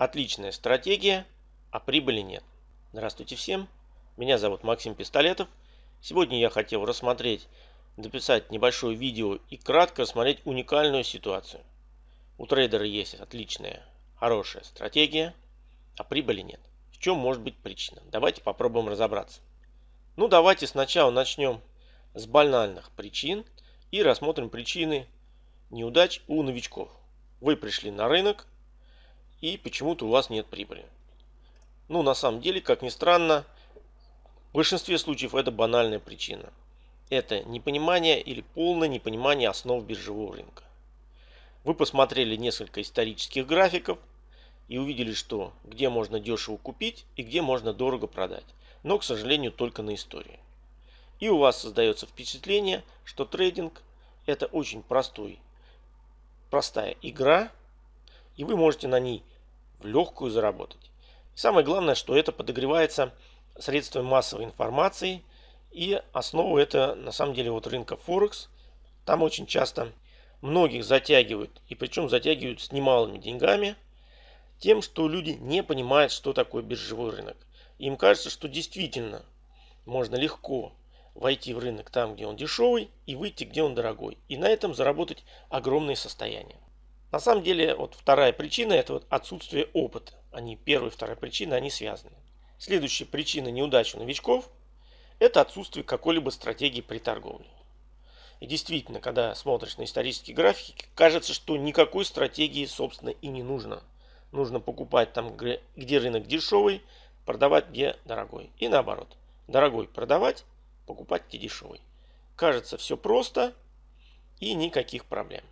Отличная стратегия, а прибыли нет. Здравствуйте всем, меня зовут Максим Пистолетов. Сегодня я хотел рассмотреть, записать небольшое видео и кратко рассмотреть уникальную ситуацию. У трейдера есть отличная, хорошая стратегия, а прибыли нет. В чем может быть причина? Давайте попробуем разобраться. Ну давайте сначала начнем с банальных причин и рассмотрим причины неудач у новичков. Вы пришли на рынок, и почему-то у вас нет прибыли. Ну, на самом деле, как ни странно, в большинстве случаев это банальная причина. Это непонимание или полное непонимание основ биржевого рынка. Вы посмотрели несколько исторических графиков и увидели, что где можно дешево купить и где можно дорого продать. Но, к сожалению, только на истории. И у вас создается впечатление, что трейдинг это очень простой, простая игра, и вы можете на ней в легкую заработать. самое главное, что это подогревается средствами массовой информации. И основа это на самом деле вот рынка Форекс. Там очень часто многих затягивают, и причем затягивают с немалыми деньгами, тем, что люди не понимают, что такое биржевой рынок. Им кажется, что действительно можно легко войти в рынок там, где он дешевый, и выйти, где он дорогой. И на этом заработать огромные состояния. На самом деле, вот вторая причина – это вот отсутствие опыта. Они, первая и вторая причина, они связаны. Следующая причина неудачи новичков – это отсутствие какой-либо стратегии при торговле. И действительно, когда смотришь на исторические графики, кажется, что никакой стратегии, собственно, и не нужно. Нужно покупать там, где рынок дешевый, продавать где дорогой. И наоборот. Дорогой продавать, покупать где дешевый. Кажется, все просто и никаких проблем.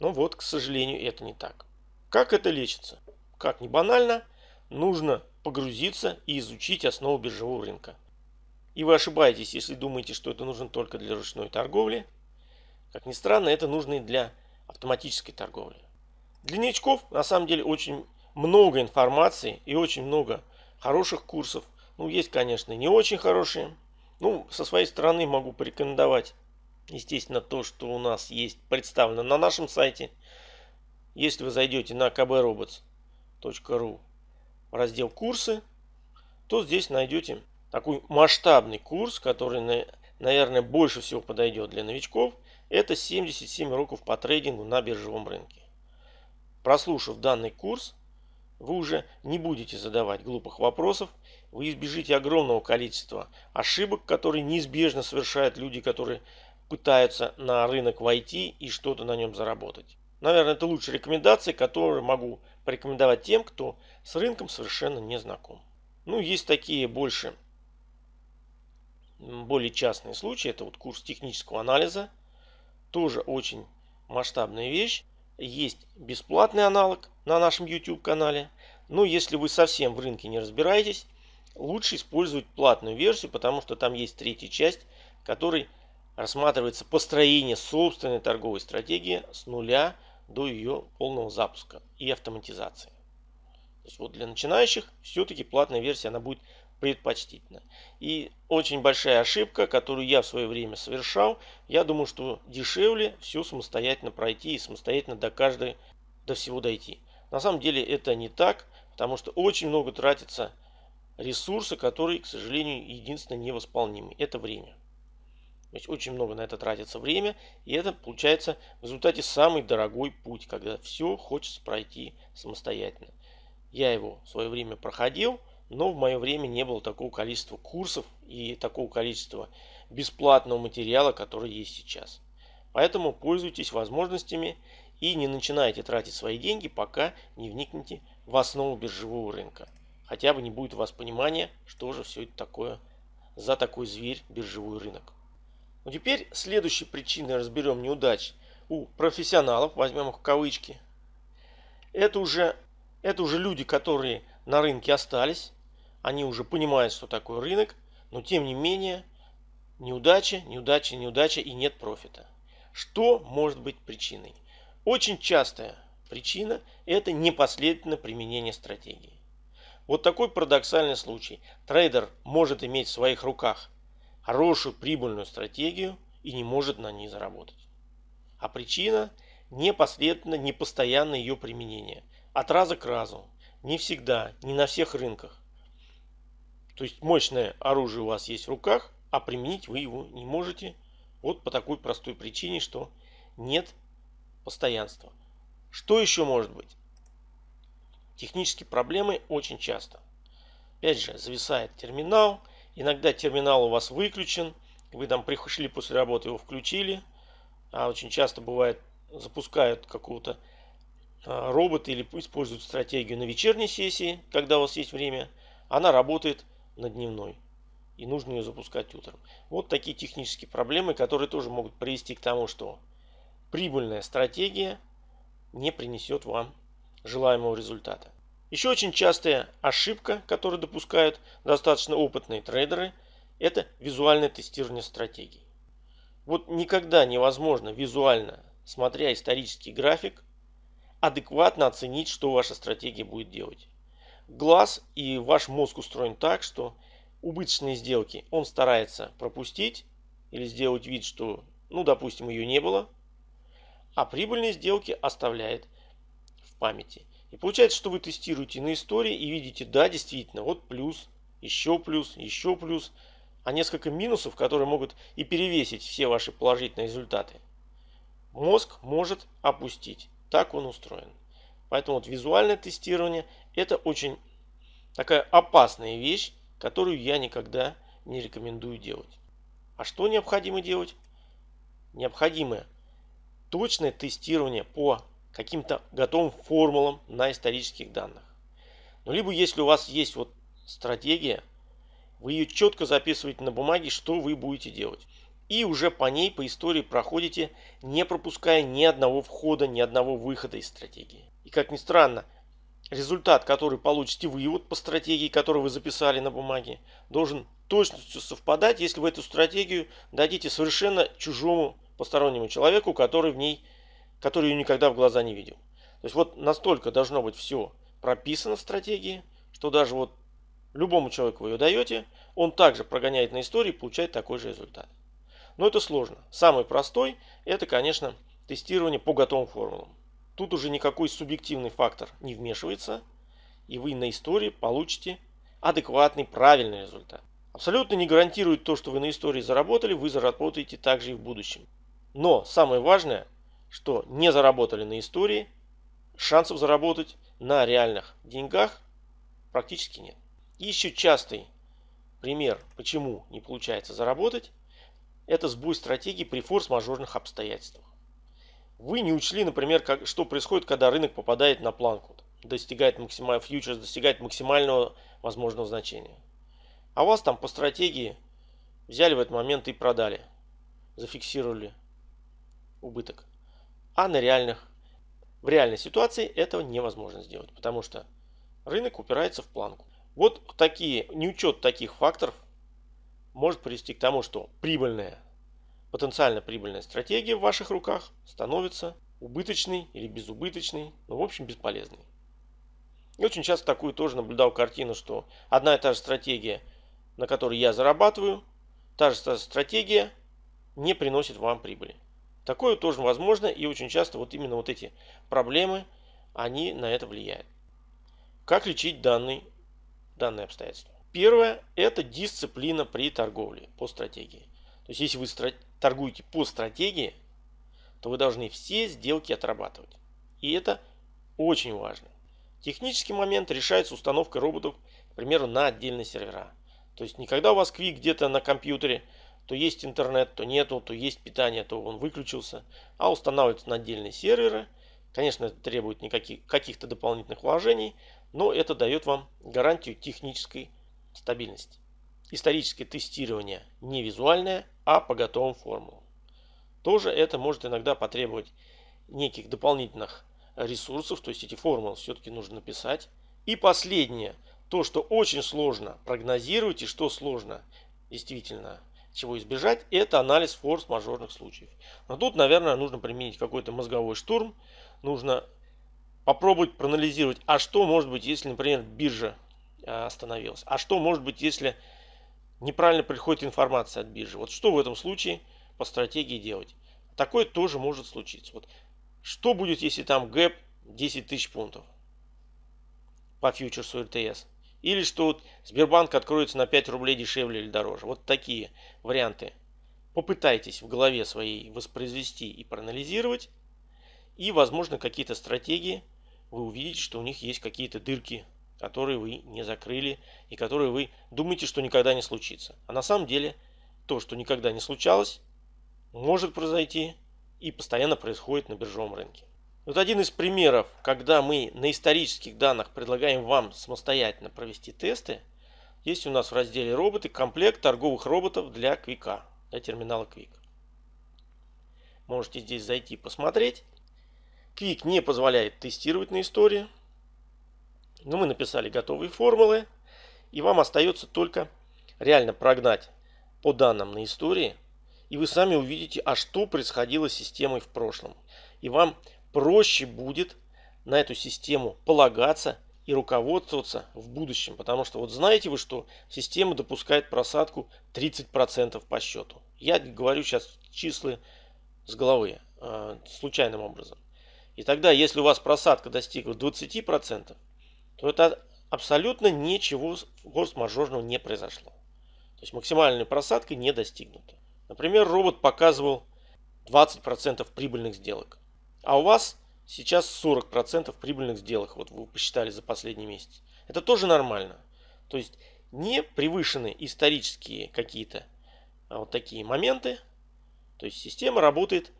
Но вот, к сожалению, это не так. Как это лечится? Как ни банально, нужно погрузиться и изучить основу биржевого рынка. И вы ошибаетесь, если думаете, что это нужно только для ручной торговли. Как ни странно, это нужно и для автоматической торговли. Для новичков на самом деле очень много информации и очень много хороших курсов. Ну, есть, конечно, не очень хорошие. Ну, со своей стороны могу порекомендовать естественно, то, что у нас есть представлено на нашем сайте. Если вы зайдете на kbrobots.ru раздел курсы, то здесь найдете такой масштабный курс, который, наверное, больше всего подойдет для новичков. Это 77 уроков по трейдингу на биржевом рынке. Прослушав данный курс, вы уже не будете задавать глупых вопросов, вы избежите огромного количества ошибок, которые неизбежно совершают люди, которые пытаются на рынок войти и что-то на нем заработать. Наверное, это лучшая рекомендация, которую могу порекомендовать тем, кто с рынком совершенно не знаком. Ну, есть такие больше, более частные случаи. Это вот курс технического анализа. Тоже очень масштабная вещь. Есть бесплатный аналог на нашем YouTube канале. Но если вы совсем в рынке не разбираетесь, лучше использовать платную версию, потому что там есть третья часть, который рассматривается построение собственной торговой стратегии с нуля до ее полного запуска и автоматизации. То есть вот для начинающих все-таки платная версия она будет предпочтительна. И очень большая ошибка, которую я в свое время совершал, я думаю, что дешевле все самостоятельно пройти и самостоятельно до каждой, до всего дойти. На самом деле это не так, потому что очень много тратится ресурса, которые, к сожалению, единственно невосполнимы. Это время. То есть очень много на это тратится время, и это получается в результате самый дорогой путь, когда все хочется пройти самостоятельно. Я его в свое время проходил, но в мое время не было такого количества курсов и такого количества бесплатного материала, который есть сейчас. Поэтому пользуйтесь возможностями и не начинайте тратить свои деньги, пока не вникнете в основу биржевого рынка. Хотя бы не будет у вас понимания, что же все это такое за такой зверь биржевой рынок. Ну теперь следующей причиной разберем неудач у профессионалов, возьмем их в кавычки. Это уже, это уже люди, которые на рынке остались, они уже понимают, что такое рынок, но тем не менее неудача, неудача, неудача и нет профита. Что может быть причиной? Очень частая причина – это непоследовательное применение стратегии. Вот такой парадоксальный случай. Трейдер может иметь в своих руках хорошую прибыльную стратегию и не может на ней заработать. А причина – непоследовательно, непостоянное ее применение. От раза к разу. не всегда, не на всех рынках. То есть мощное оружие у вас есть в руках, а применить вы его не можете вот по такой простой причине, что нет постоянства. Что еще может быть? Технические проблемы очень часто. Опять же, зависает терминал. Иногда терминал у вас выключен. Вы там пришли после работы, его включили. А очень часто бывает, запускают какого-то а, робота или используют стратегию на вечерней сессии, когда у вас есть время. Она работает на дневной. И нужно ее запускать утром. Вот такие технические проблемы, которые тоже могут привести к тому, что прибыльная стратегия не принесет вам желаемого результата. Еще очень частая ошибка, которую допускают достаточно опытные трейдеры, это визуальное тестирование стратегий. Вот никогда невозможно визуально, смотря исторический график, адекватно оценить, что ваша стратегия будет делать. Глаз и ваш мозг устроен так, что убыточные сделки он старается пропустить или сделать вид, что, ну, допустим, ее не было, а прибыльные сделки оставляет в памяти. И получается, что вы тестируете на истории и видите, да, действительно, вот плюс, еще плюс, еще плюс, а несколько минусов, которые могут и перевесить все ваши положительные результаты. Мозг может опустить. Так он устроен. Поэтому вот визуальное тестирование это очень такая опасная вещь, которую я никогда не рекомендую делать. А что необходимо делать? Необходимо точное тестирование по каким-то готовым формулам на исторических данных. Ну, либо если у вас есть вот стратегия, вы ее четко записываете на бумаге, что вы будете делать. И уже по ней, по истории проходите, не пропуская ни одного входа, ни одного выхода из стратегии. И как ни странно, результат, который получите вы вот по стратегии, которую вы записали на бумаге, должен точностью совпадать, если вы эту стратегию дадите совершенно чужому постороннему человеку, который в ней, который ее никогда в глаза не видел. То есть вот настолько должно быть все прописано в стратегии, что даже вот любому человеку вы ее даете, он также прогоняет на истории и получает такой же результат. Но это сложно. Самый простой это, конечно, тестирование по готовым формулам. Тут уже никакой субъективный фактор не вмешивается, и вы на истории получите адекватный, правильный результат. Абсолютно не гарантирует то, что вы на истории заработали, вы заработаете также и в будущем. Но самое важное, что не заработали на истории, шансов заработать на реальных деньгах практически нет. Еще частый пример, почему не получается заработать, это сбой стратегии при форс-мажорных обстоятельствах. Вы не учли, например, как, что происходит, когда рынок попадает на планку, достигает максимального фьючерс, достигает максимального возможного значения. А вас там по стратегии взяли в этот момент и продали, зафиксировали убыток. А на реальных, в реальной ситуации этого невозможно сделать, потому что рынок упирается в планку. Вот такие, неучет таких факторов может привести к тому, что прибыльная, потенциально прибыльная стратегия в ваших руках становится убыточной или безубыточной, ну в общем бесполезной. И очень часто такую тоже наблюдал картину, что одна и та же стратегия, на которой я зарабатываю, та же стратегия не приносит вам прибыли. Такое тоже возможно и очень часто вот именно вот эти проблемы, они на это влияют. Как лечить данный, данные обстоятельства? Первое – это дисциплина при торговле по стратегии. То есть, если вы торгуете по стратегии, то вы должны все сделки отрабатывать. И это очень важно. Технический момент решается установкой роботов, к примеру, на отдельные сервера. То есть, никогда у вас квик где-то на компьютере то есть интернет, то нету, то есть питание, то он выключился. А устанавливается на отдельные серверы. Конечно, это требует никаких, каких-то дополнительных вложений, но это дает вам гарантию технической стабильности. Историческое тестирование не визуальное, а по готовым формулам. Тоже это может иногда потребовать неких дополнительных ресурсов, то есть эти формулы все-таки нужно написать. И последнее, то, что очень сложно прогнозировать и что сложно действительно чего избежать, это анализ форс-мажорных случаев. Но тут, наверное, нужно применить какой-то мозговой штурм. Нужно попробовать проанализировать, а что может быть, если, например, биржа э, остановилась. А что может быть, если неправильно приходит информация от биржи. Вот что в этом случае по стратегии делать. Такое тоже может случиться. Вот что будет, если там гэп 10 тысяч пунктов? по фьючерсу РТС. Или что вот Сбербанк откроется на 5 рублей дешевле или дороже. Вот такие варианты. Попытайтесь в голове своей воспроизвести и проанализировать. И, возможно, какие-то стратегии вы увидите, что у них есть какие-то дырки, которые вы не закрыли и которые вы думаете, что никогда не случится. А на самом деле то, что никогда не случалось, может произойти и постоянно происходит на биржевом рынке. Вот один из примеров, когда мы на исторических данных предлагаем вам самостоятельно провести тесты, есть у нас в разделе роботы комплект торговых роботов для Quick, для терминала Quick. Можете здесь зайти посмотреть. Quick не позволяет тестировать на истории, но мы написали готовые формулы, и вам остается только реально прогнать по данным на истории, и вы сами увидите, а что происходило с системой в прошлом. И вам проще будет на эту систему полагаться и руководствоваться в будущем. Потому что вот знаете вы, что система допускает просадку 30% по счету. Я говорю сейчас числа с головы, э, случайным образом. И тогда, если у вас просадка достигла 20%, то это абсолютно ничего форс-мажорного не произошло. То есть максимальная просадка не достигнута. Например, робот показывал 20% прибыльных сделок. А у вас сейчас 40% прибыльных сделок, вот вы посчитали за последний месяц. Это тоже нормально. То есть не превышены исторические какие-то а, вот такие моменты. То есть система работает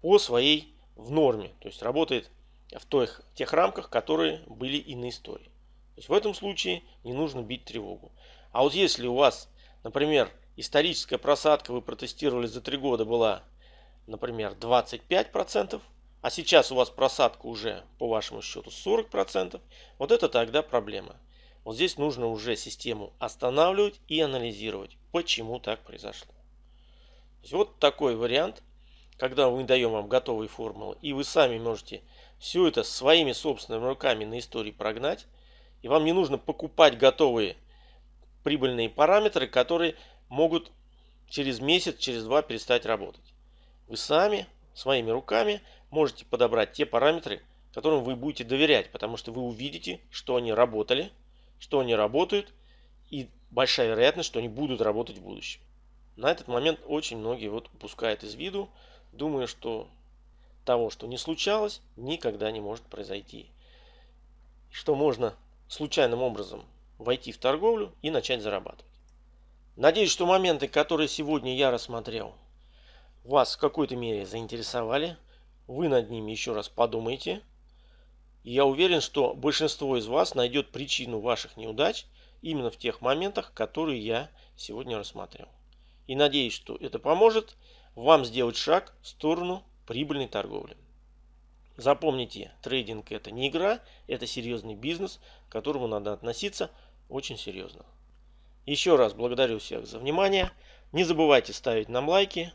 по своей в норме. То есть работает в тех, тех рамках, которые были и на истории. То есть в этом случае не нужно бить тревогу. А вот если у вас, например, историческая просадка вы протестировали за 3 года была, например, 25%, а сейчас у вас просадка уже по вашему счету 40%, вот это тогда проблема. Вот здесь нужно уже систему останавливать и анализировать, почему так произошло. вот такой вариант, когда мы даем вам готовые формулы, и вы сами можете все это своими собственными руками на истории прогнать, и вам не нужно покупать готовые прибыльные параметры, которые могут через месяц, через два перестать работать. Вы сами своими руками можете подобрать те параметры, которым вы будете доверять, потому что вы увидите, что они работали, что они работают, и большая вероятность, что они будут работать в будущем. На этот момент очень многие вот упускают из виду, думая, что того, что не случалось, никогда не может произойти. Что можно случайным образом войти в торговлю и начать зарабатывать. Надеюсь, что моменты, которые сегодня я рассмотрел, вас в какой-то мере заинтересовали. Вы над ними еще раз подумайте. И я уверен, что большинство из вас найдет причину ваших неудач именно в тех моментах, которые я сегодня рассмотрел. И надеюсь, что это поможет вам сделать шаг в сторону прибыльной торговли. Запомните, трейдинг это не игра, это серьезный бизнес, к которому надо относиться очень серьезно. Еще раз благодарю всех за внимание. Не забывайте ставить нам лайки.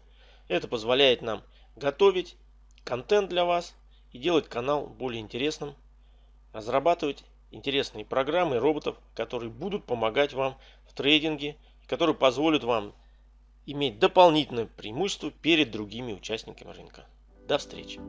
Это позволяет нам готовить контент для вас и делать канал более интересным, разрабатывать интересные программы роботов, которые будут помогать вам в трейдинге, которые позволят вам иметь дополнительное преимущество перед другими участниками рынка. До встречи!